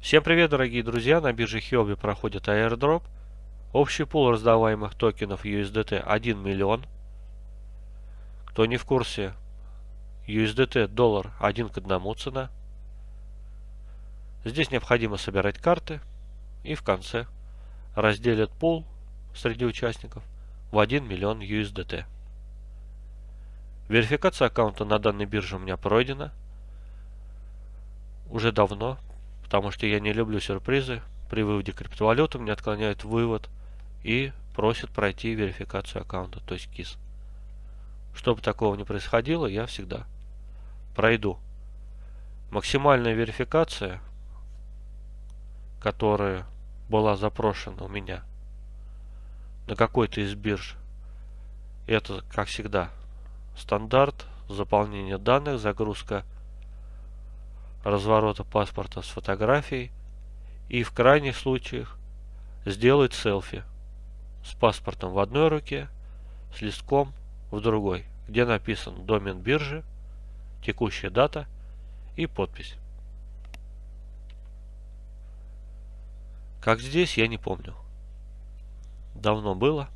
Всем привет, дорогие друзья! На бирже Huobi проходит airdrop. Общий пул раздаваемых токенов USDT 1 миллион. Кто не в курсе, USDT доллар 1 к 1 цена. Здесь необходимо собирать карты и в конце разделят пул среди участников в 1 миллион USDT. Верификация аккаунта на данной бирже у меня пройдена. Уже давно, потому что я не люблю сюрпризы. При выводе криптовалюты мне отклоняют вывод и просят пройти верификацию аккаунта, то есть КИС. Чтобы такого не происходило, я всегда пройду. Максимальная верификация, которая была запрошена у меня на какой-то из бирж, это, как всегда, стандарт, заполнение данных, загрузка разворота паспорта с фотографией и в крайних случаях сделать селфи с паспортом в одной руке, с листком в другой, где написан домен биржи, текущая дата и подпись. Как здесь, я не помню. Давно было.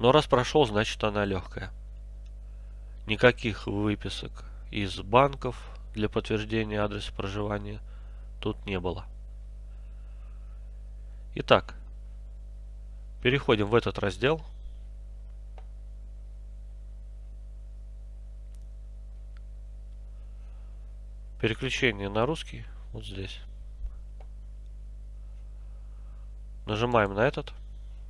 Но раз прошел, значит она легкая. Никаких выписок из банков для подтверждения адреса проживания тут не было. Итак, переходим в этот раздел. Переключение на русский вот здесь. Нажимаем на этот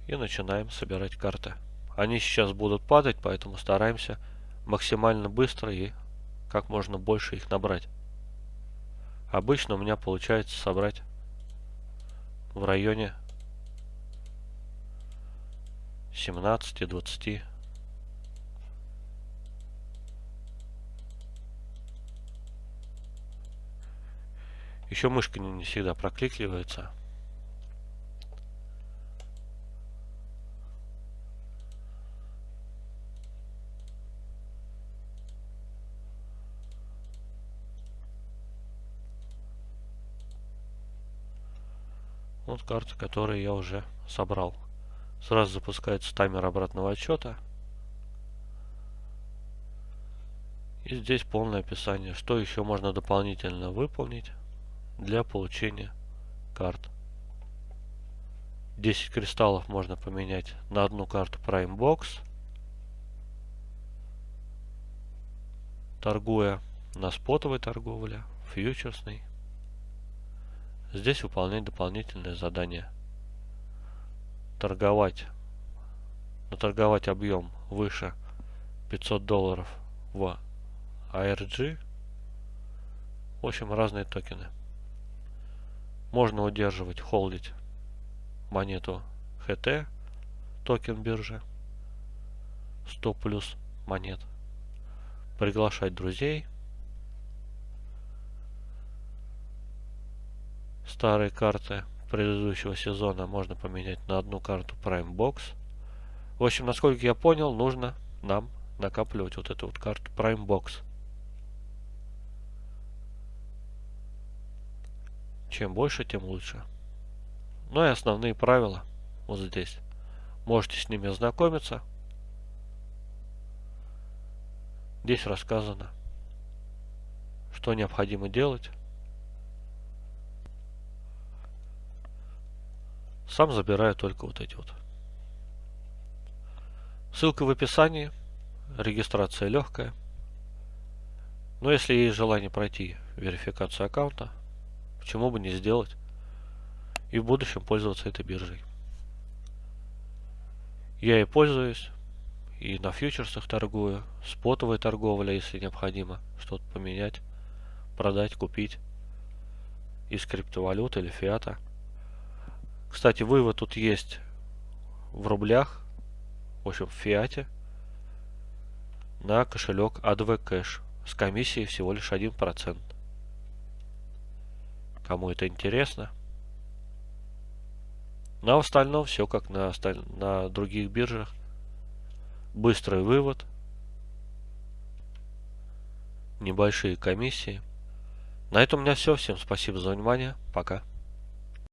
и начинаем собирать карты. Они сейчас будут падать, поэтому стараемся максимально быстро и как можно больше их набрать. Обычно у меня получается собрать в районе 17-20 Еще мышка не всегда прокликливается. Вот карты, которые я уже собрал. Сразу запускается таймер обратного отсчета. И здесь полное описание, что еще можно дополнительно выполнить для получения карт. 10 кристаллов можно поменять на одну карту Prime Box, торгуя на спотовой торговле, фьючерсной Здесь выполнять дополнительные задания. Торговать. Наторговать объем выше 500 долларов в ARG. В общем, разные токены. Можно удерживать, холдить монету HT, токен биржи. 100 плюс монет. Приглашать друзей Старые карты предыдущего сезона можно поменять на одну карту Prime Box. В общем, насколько я понял, нужно нам накапливать вот эту вот карту Prime Box. Чем больше, тем лучше. Ну и основные правила вот здесь. Можете с ними ознакомиться. Здесь рассказано, что необходимо делать. Сам забираю только вот эти вот. Ссылка в описании. Регистрация легкая. Но если есть желание пройти верификацию аккаунта, почему бы не сделать и в будущем пользоваться этой биржей. Я и пользуюсь, и на фьючерсах торгую, спотовая торговля, если необходимо что-то поменять, продать, купить из криптовалюты или фиата. Кстати, вывод тут есть в рублях, в общем, в фиате, на кошелек ADV Cash с комиссией всего лишь 1%. Кому это интересно. На остальном все как на, осталь... на других биржах. Быстрый вывод. Небольшие комиссии. На этом у меня все. Всем спасибо за внимание. Пока.